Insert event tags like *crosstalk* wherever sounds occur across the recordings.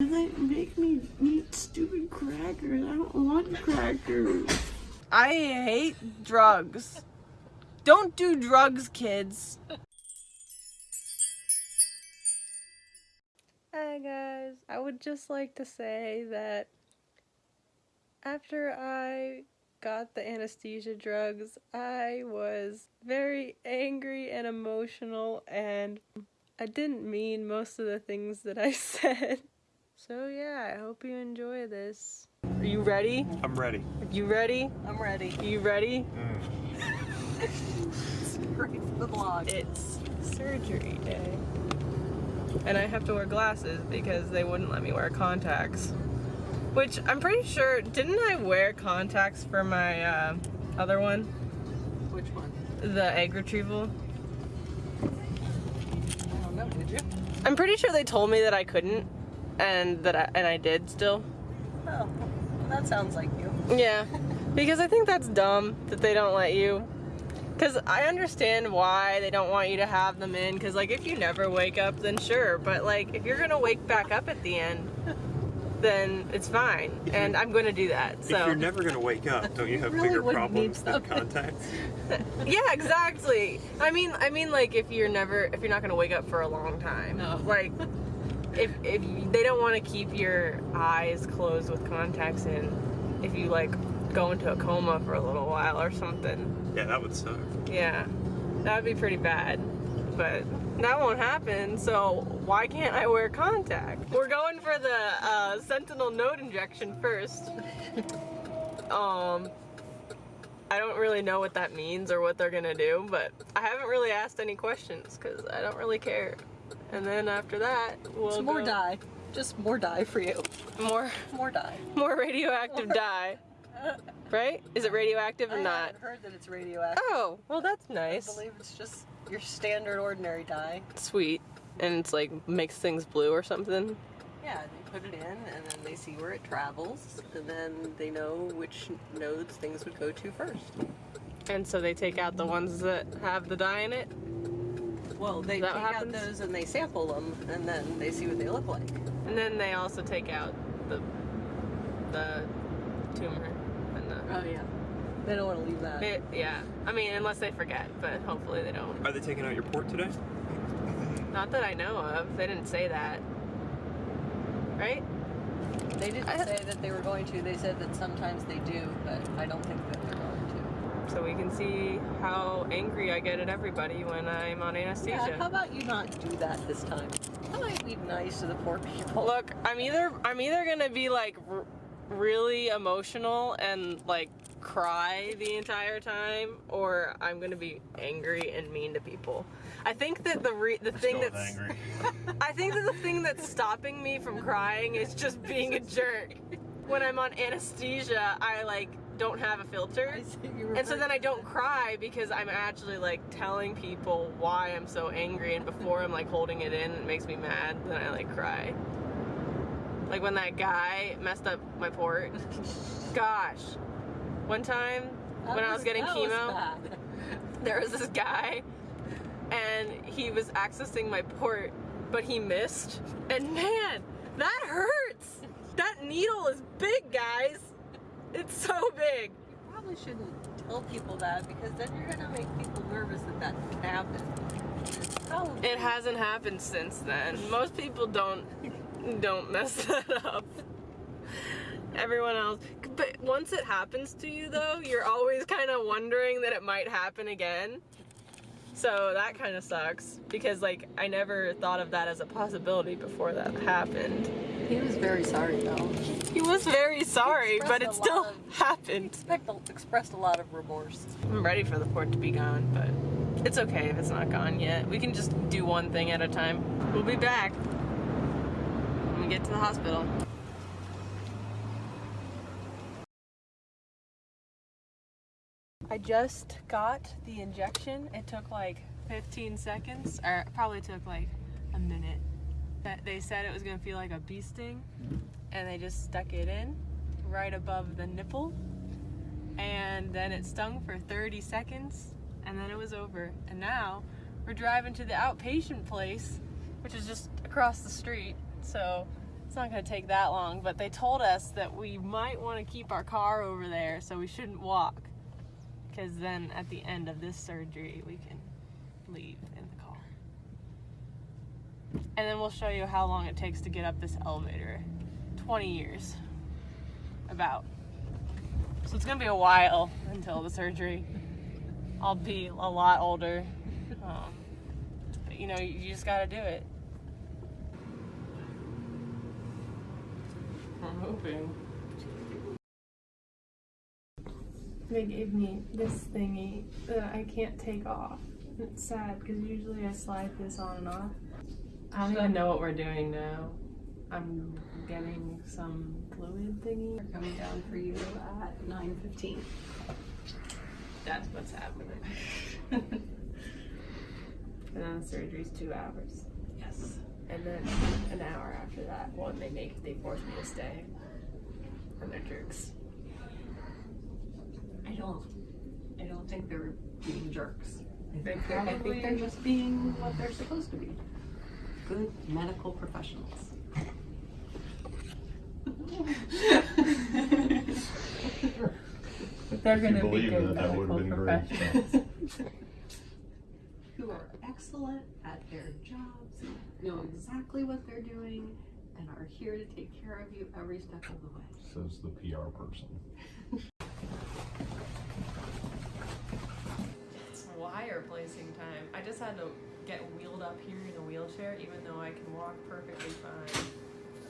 They make me eat stupid crackers. I don't want crackers. I hate drugs. Don't do drugs, kids. Hi guys, I would just like to say that after I got the anesthesia drugs, I was very angry and emotional and I didn't mean most of the things that I *laughs* said. So yeah, I hope you enjoy this. Are you ready? I'm ready. You ready? I'm ready. You ready? Great for the vlog. It's surgery day. And I have to wear glasses because they wouldn't let me wear contacts. Which I'm pretty sure, didn't I wear contacts for my uh, other one? Which one? The egg retrieval? I don't know. Did you? I'm pretty sure they told me that I couldn't and that I, and I did still. Oh, well, that sounds like you. Yeah, because I think that's dumb that they don't let you. Because I understand why they don't want you to have them in. Because, like, if you never wake up, then sure. But, like, if you're going to wake back up at the end, then it's fine. If And you- I'm going to do that. If you're never gonna wake up, don't you have really bigger wouldn't problems need than something. contacts? *laughs* yeah, exactly. I mean, I mean, like, if you're never, if you're not going to wake up for a long time. No. Like, if, if you, they don't want to keep your eyes closed with contacts in, if you, like, go into a coma for a little while or something. Yeah, that would suck. Yeah, that would be pretty bad. But that won't happen, so why can't I wear contact? We're going for the uh, sentinel node injection first. *laughs* um, I don't really know what that means or what they're gonna do, but I haven't really asked any questions because I don't really care. And then after that, we'll It's more dye. Just more dye for you. more, More dye. more radioactive dye. *laughs* Right? Is it radioactive or I not? haven't heard that it's radioactive. Oh, well that's nice. I believe it's just your standard ordinary dye. sweet and it's like makes things blue or something Yeah, they put it in and then they see where it travels and then they know which nodes things would go to first. and so they take out the ones that have the dye in it Well, they That take happens? out those and they sample them and then they see what they look like. and then they also take out the the tumor and the Oh yeah. They don't want to leave that. They- yeah i mean unless they forget but hopefully they don't Are they taking out your port today? not that i know of they didn't say that right They didn't I- say that they were going to. They said that sometimes they do, but I don't think that they're going to. so we can see how angry i get at everybody when i'm on anesthesia Yeah, how about you not do that this time? How about you be nice to the poor people? Look, I'm either I'm either gonna be like r- really emotional and like cry the entire time, or I'm gonna be angry and mean to people. I think that the re- the thing that's *laughs* I think that the thing that's stopping me from crying is just being a jerk. When I'm on anesthesia, I like don't have a filter. *laughs* And so then I don't cry because I'm actually like telling people why I'm so angry and before I'm like holding it in it makes me mad, then I like cry. Like when that guy messed up my port. *laughs* Gosh. One time That when I was getting chemo, bad. *laughs* there was this guy and he was accessing my port, but he missed. And man, that hurts. That needle is big, guys. It's so big. You probably shouldn't tell people that because then you're gonna make people nervous that that can happen. It's probably- It hasn't happened since then. Most people don't don't mess *laughs* that up. Everyone else, but once it happens to you though, you're always kind of wondering that it might happen again. So that kind of sucks because like I never thought of that as a possibility before that happened. He was very sorry though. He was very sorry, but it still lot happened. Expect, expressed a lot of remorse. I'm ready for the port to be gone, but it's okay if it's not gone yet. We can just do one thing at a time. We'll be back when we get to the hospital. I just got the injection. It took like 15 seconds, or probably took like a minute. They said it was gonna feel like a bee sting, and they just stuck it in right above the nipple and then it stung for 30 seconds and then it was over and now we're driving to the outpatient place which is just across the street so It's not gonna take that long, but they told us that we might want to keep our car over there, so we shouldn't walk. Because then at the end of this surgery, we can leave in the car. And then we'll show you how long it takes to get up this elevator 20 years. About. So it's gonna be a while until the surgery. I'll be a lot older. Um, but you know, you just gotta do it. I'm hoping. They gave me this thingy that I can't take off. It's sad because usually I slide this on and off. I don't even know what we're doing now. I'm getting some fluid thingy. They're coming down for you at 9.15. That's what's happening. *laughs* and then the surgery's two hours. Yes. And then an hour after that, one they make they force me to stay. And they're jerks. I don't, I don't think they're being jerks. I They think, they're, I think they're just being what they're supposed to be. Good medical professionals. They're If you believe that, that would have been great. Who are excellent at their jobs, know exactly what they're doing, and are here to take care of you every step of the way. Says the PR person. It's placing time. I just had to get wheeled up here in a wheelchair, even though I can walk perfectly fine.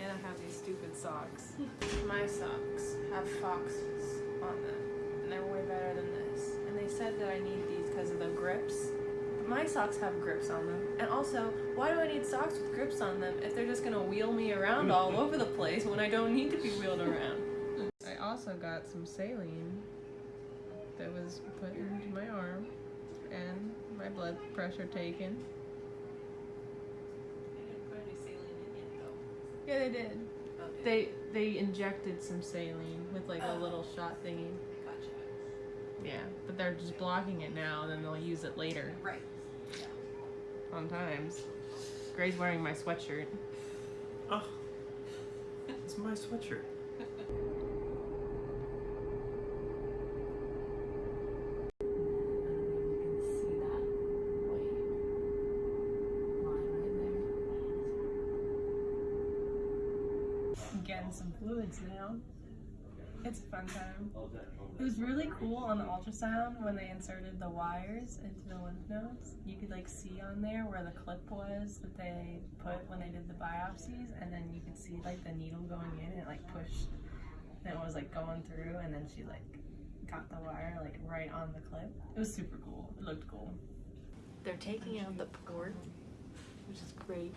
And I have these stupid socks. *laughs* My socks have foxes on them, and they're way better than this. And they said that I need these because of the grips. But my socks have grips on them. And also, why do I need socks with grips on them if they're just gonna wheel me around all *laughs* over the place when I don't need to be wheeled *laughs* around? I also got some saline that was put into my arm and my blood pressure taken. Yeah, they did. They they injected some saline with like a little shot thingy. Gotcha. Yeah, but they're just blocking it now. And then they'll use it later. Right. Fun times. Gray's wearing my sweatshirt. Oh, it's my sweatshirt. see that white line right getting some fluids now. It's a fun time. It was really cool on the ultrasound when they inserted the wires into the lymph nodes. You could like see on there where the clip was that they put when they did the biopsies, and then you could see like the needle going in. It like pushed, and it was like going through, and then she like got the wire like right on the clip. It was super cool. It looked cool. They're taking out the port, which is great.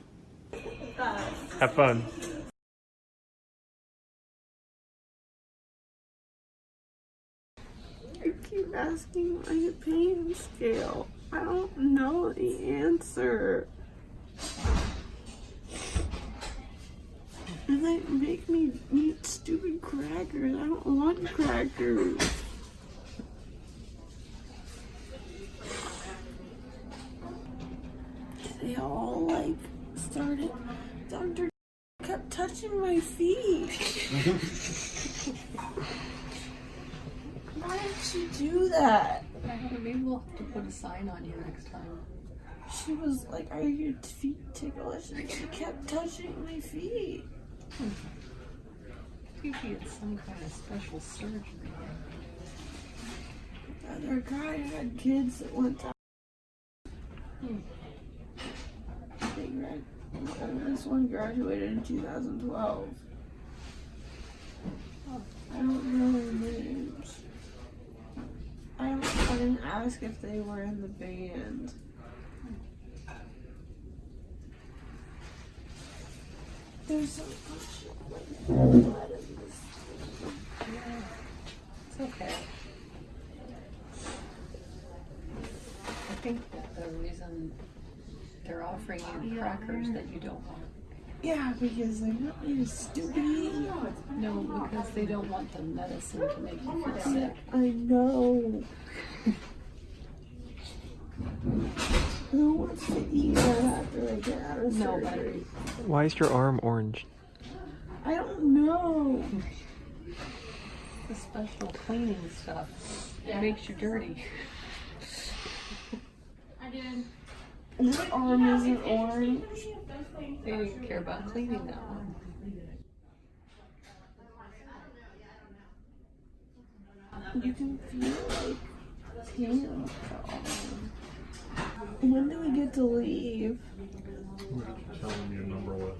Have fun. Keep asking my pain scale. I don't know the answer. And they make me eat stupid crackers. I don't want crackers. They all like started. Doctor kept touching my feet. Why did she do that? there. Maybe we'll have to put a sign on you next time. She was like, Are your feet ticklish? And she kept touching my feet. Maybe it's some kind of special surgery. Another guy had kids that went to. They grad- the one graduated in 2012. I don't know their names. I, didn't ask if they were in the band. There's so much blood in this. It's okay. I think that the reason they're offering you crackers that you don't want. Yeah, because they're not really stupid. No, because they don't want the medicine to make you feel sick. I know. Who wants to eat that after I get out of Nobody. surgery? Why is your arm orange? I don't know. The special cleaning stuff. It makes you dirty. I did. This arm isn't orange. They didn't care about cleaning that one. You can feel like tan on the arm. When do we get to leave? Tell them your number was.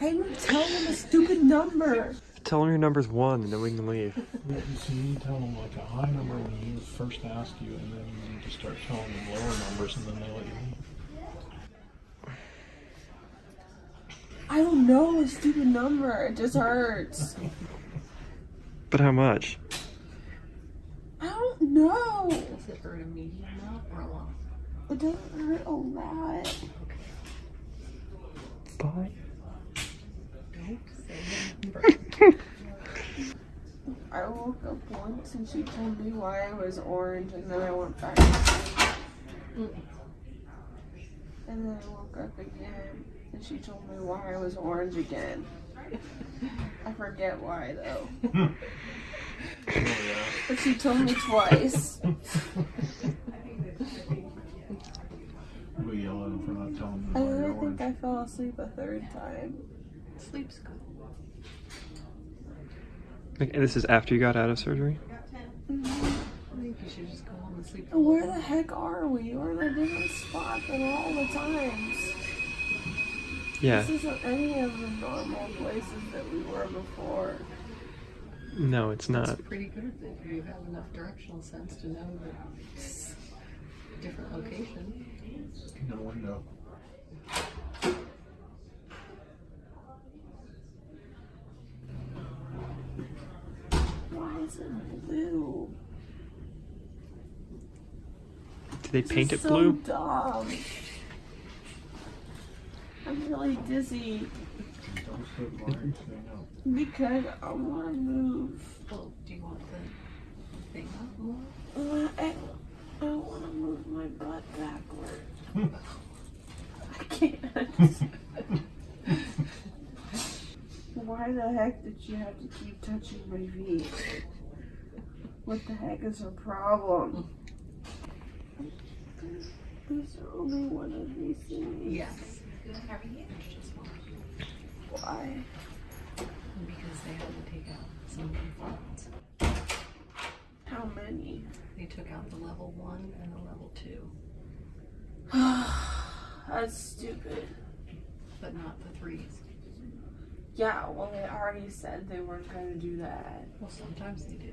I didn't tell them a stupid number. Tell them your number's one, and then we can leave. You see, you tell them like a high number when he first asked you, and then you just start telling them lower numbers, and then they let you leave. I don't know a stupid number. It just hurts. But how much? I don't know. Does it hurt a medium amount or a lot? It doesn't hurt a lot. Bye. Don't say the number. *laughs* I woke up once and she told me why I was orange, and then I went back to sleep. Mm. And then I woke up again and she told me why I was orange again. I forget why though. Oh, yeah. But she told me twice. We yell at him for not telling them And why then you're I think orange. I fell asleep a third time. Sleep's good. Okay, this is after you got out of surgery? I mm-hmm. think you should just go home and sleep. Where the heck are we? We're in a different spot than all the times. Yeah. This isn't any of the normal places that we were before. No, it's not. It's pretty good if you have enough directional sense to know that it's a different location. No window. Why is it blue? Did they This paint is it so blue? dumb. I'm really dizzy Don't sit by and say because I want to move. Well, do you want the thing up more? Uh, I, I want to move my butt backward. I can't. Why the heck did you have to keep touching my feet? What the heck is her problem? There's only one of these things. Yes. There's just one. Why? Because they had to take out some components. How many? They took out the level one and the level two, *sighs* That's stupid. but not the threes. Yeah, well, they already said they weren't going to do that. Well, sometimes they do.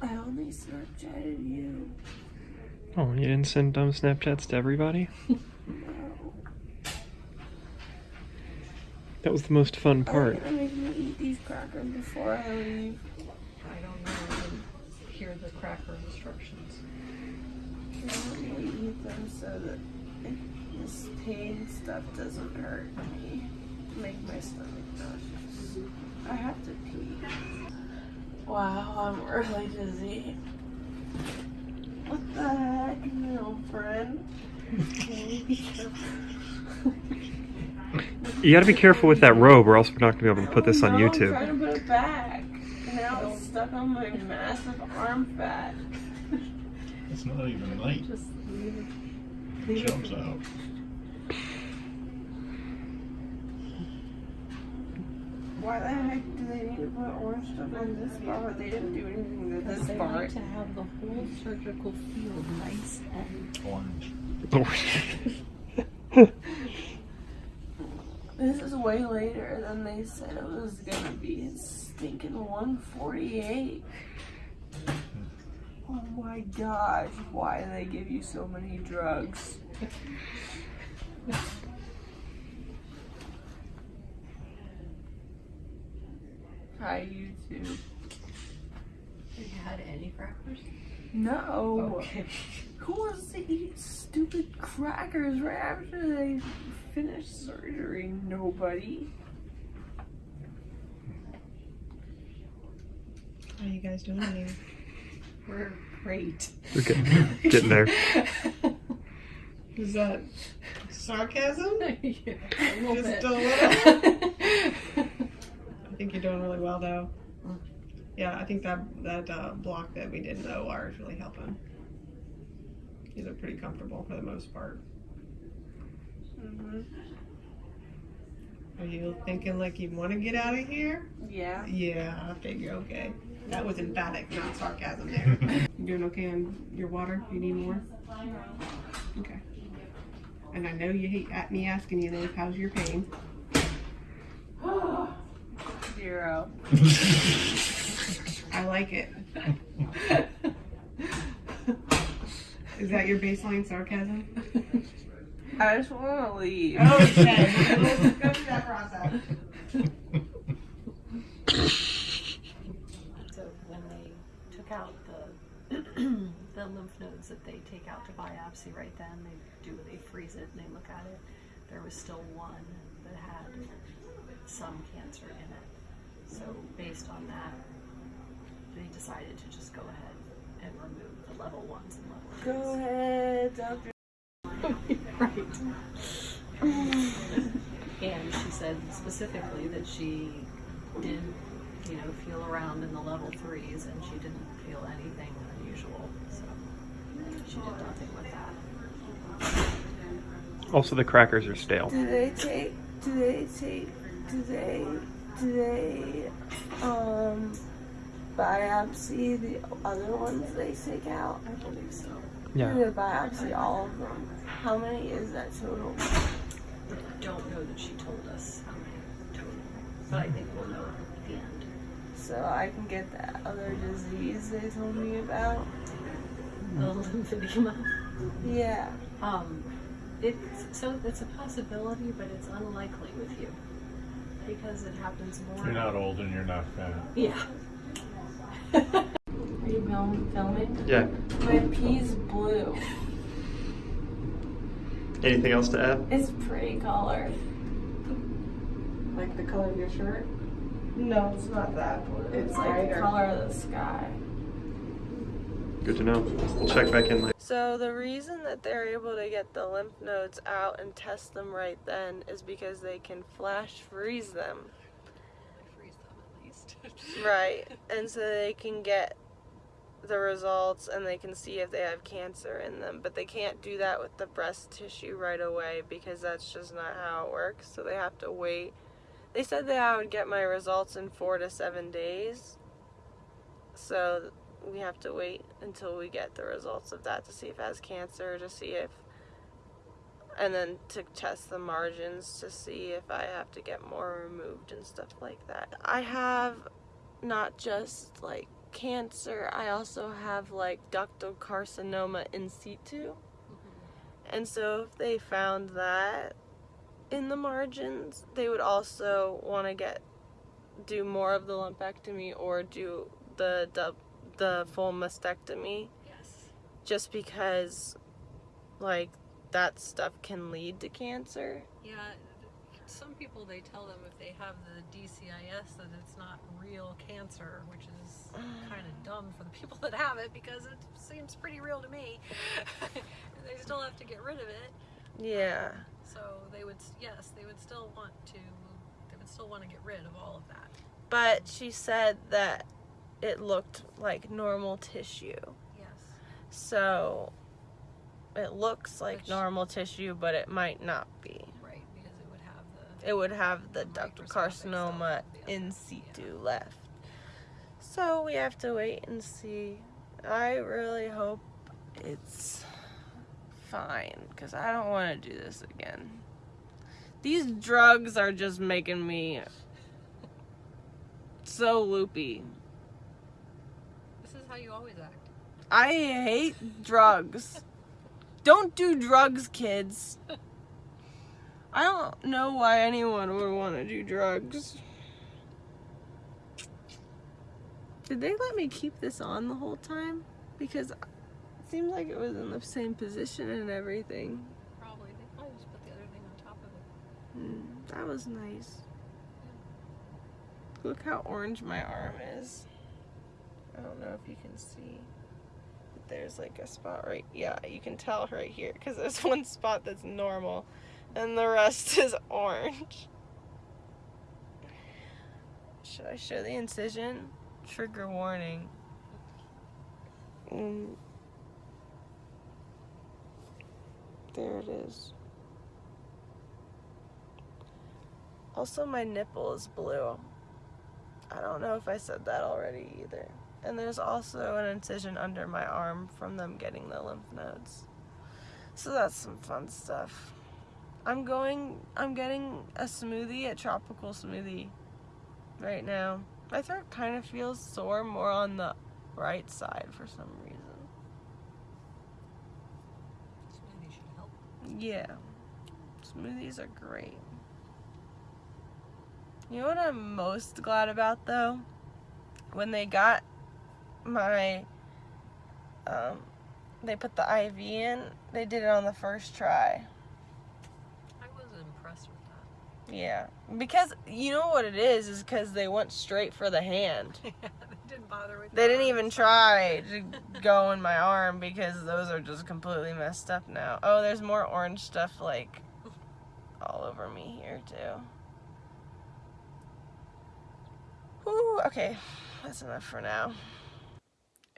I only Snapchatted you. Oh, you didn't send dumb Snapchats to everybody? No. *laughs* That was the most fun Are part. Oh, you gonna make me eat these crackers before I leave? I don't know. I didn't hear the cracker instructions. I want me to eat them so that this pain stuff doesn't hurt me. Make my stomach nauseous. I have to pee. Wow, I'm really dizzy. What the heck, girlfriend? You gotta be careful with that robe, or else we're not gonna be able to put this on No, I'm YouTube. trying to put it back. Now it's stuck on my massive arm fat. It's not even night. Just leave it. It jumps out. Why the heck do they need to put orange stuff on this part? but They didn't do anything to Because this they part. want to have the whole surgical field nice and Orange. This is way later than they said it was gonna be. It's stinking 148. Oh my gosh, why do they give you so many drugs? *laughs* Hi, YouTube. Have you had any crackers? No. Okay. Who wants to eat stupid crackers right after they finish surgery? Nobody. How are you guys doing here? *laughs* We're great. We're getting, getting there. *laughs* Is that sarcasm? *laughs* yeah, a little Just bit. a little? I think you're doing really well though. Yeah, I think that that uh, block that we did in the OR is really helping. These are pretty comfortable for the most part. hmm Are you thinking like you want to get out of here? Yeah. Yeah, I figure. Okay, that was emphatic, not sarcasm. There. *laughs* you doing okay on your water? You need more? Okay. And I know you hate me asking you this. How's your pain? Zero. I like it. Is that your baseline sarcasm? I just want to leave. Oh, okay, let's go through that process. So when they took out the *clears throat* the lymph nodes that they take out to biopsy right then, they do they freeze it and they look at it. There was still one that had some cancer in it. So based on that, they decided to just go ahead and remove the level ones and level twos. Go ahead, doctor. *laughs* right. and she said specifically that she didn't, you know, feel around in the level threes and she didn't feel anything unusual. So she did nothing with that. Also, the crackers are stale. Do they take? Do they take? Do they? Do they? Um, biopsy the other ones they take out? I believe so. Do Yeah. they biopsy all of them? How many is that total? I don't know that she told us how many total, but I think we'll know at the end. So I can get that other disease they told me about. The lymphedema. Yeah. Um, it's so it's a possibility, but it's unlikely with you because it happens more. You're not old and you're not fat. Yeah. *laughs* Are you film- filming? Yeah. My pee's blue. Anything else to add? It's pretty color. Like the color of your shirt? No, it's not that blue. It's like the color of the sky. Good to know. We'll check back in later. So the reason that they're able to get the lymph nodes out and test them right then is because they can flash freeze them. Freeze them at least. Right. And so they can get the results and they can see if they have cancer in them. But they can't do that with the breast tissue right away because that's just not how it works. So they have to wait. They said that I would get my results in four to seven days. So we have to wait until we get the results of that to see if it has cancer, to see if. And then to test the margins to see if I have to get more removed and stuff like that. I have not just like cancer, I also have like ductal carcinoma in situ. Mm-hmm. And so if they found that in the margins, they would also want to get do more of the lumpectomy or do the the, the full mastectomy yes. just because like that stuff can lead to cancer. Yeah. Some people they tell them if they have the DCIS that it's not real cancer, which is *sighs* kind of dumb for the people that have it because it seems pretty real to me. *laughs* they still have to get rid of it. Yeah. Uh, so they would, yes, they would still want to, they would still want to get rid of all of that. But she said that it looked like normal tissue. Yes. So it looks like Which- normal tissue, but it might not be. Right, because it would have the. It would have the The ductal carcinoma the in situ left. So we have to wait and see. I really hope it's fine because I don't want to do this again. These drugs are just making me so loopy. How you always act. I hate drugs. Don't do drugs, kids. I don't know why anyone would want to do drugs. Did they let me keep this on the whole time? Because it seems like it was in the same position and everything. Probably. They probably just put the other thing on top of it. Hmm, that was nice. Look how orange my arm is. I don't know if you can see. there's like a spot right. Yeah, you can tell right here because there's *laughs* one spot that's normal, and the rest *laughs* is orange. Should I show the incision? Trigger warning. Mm. There it is. Also, my nipple is blue. I don't know if I said that already either. And there's also an incision under my arm from them getting the lymph nodes. So that's some fun stuff. I'm going, I'm getting a smoothie, a tropical smoothie right now. My throat kind of feels sore more on the right side for some reason. Smoothie should help. Yeah. Smoothies are great. You know what I'm most glad about though? When they got my um they put the IV in, they did it on the first try. I was impressed with that. Yeah. Because you know what it is is cuz they went straight for the hand. *laughs* they didn't bother with They didn't arms. even try *laughs* to go in my arm because those are just completely messed up now. Oh, there's more orange stuff like all over me here too. Whew, okay, that's enough for now.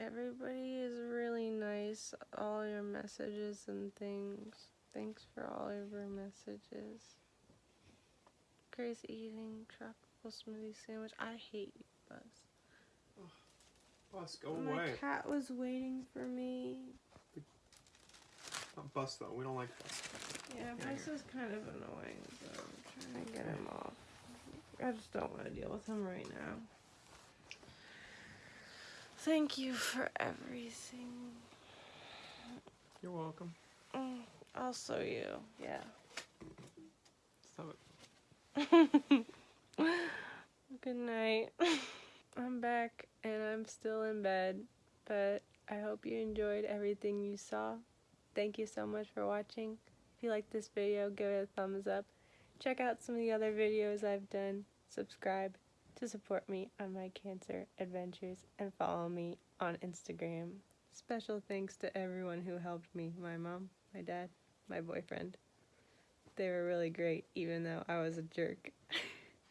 Everybody is really nice. All your messages and things. Thanks for all of your messages. Grace eating tropical smoothie sandwich. I hate you, Buzz. Bus, go My away. cat was waiting for me. Not bus though. We don't like bus. Yeah, Yeah, Bus is kind of annoying, so I'm trying to get him off. I just don't want to deal with him right now. Thank you for everything. You're welcome. Mm, Also you, yeah. Stop it. *laughs* Good night. *laughs* I'm back and I'm still in bed, but I hope you enjoyed everything you saw. Thank you so much for watching. If you like this video, give it a thumbs up. Check out some of the other videos I've done. Subscribe to support me on my cancer adventures and follow me on Instagram. Special thanks to everyone who helped me my mom, my dad, my boyfriend. They were really great, even though I was a jerk. *laughs*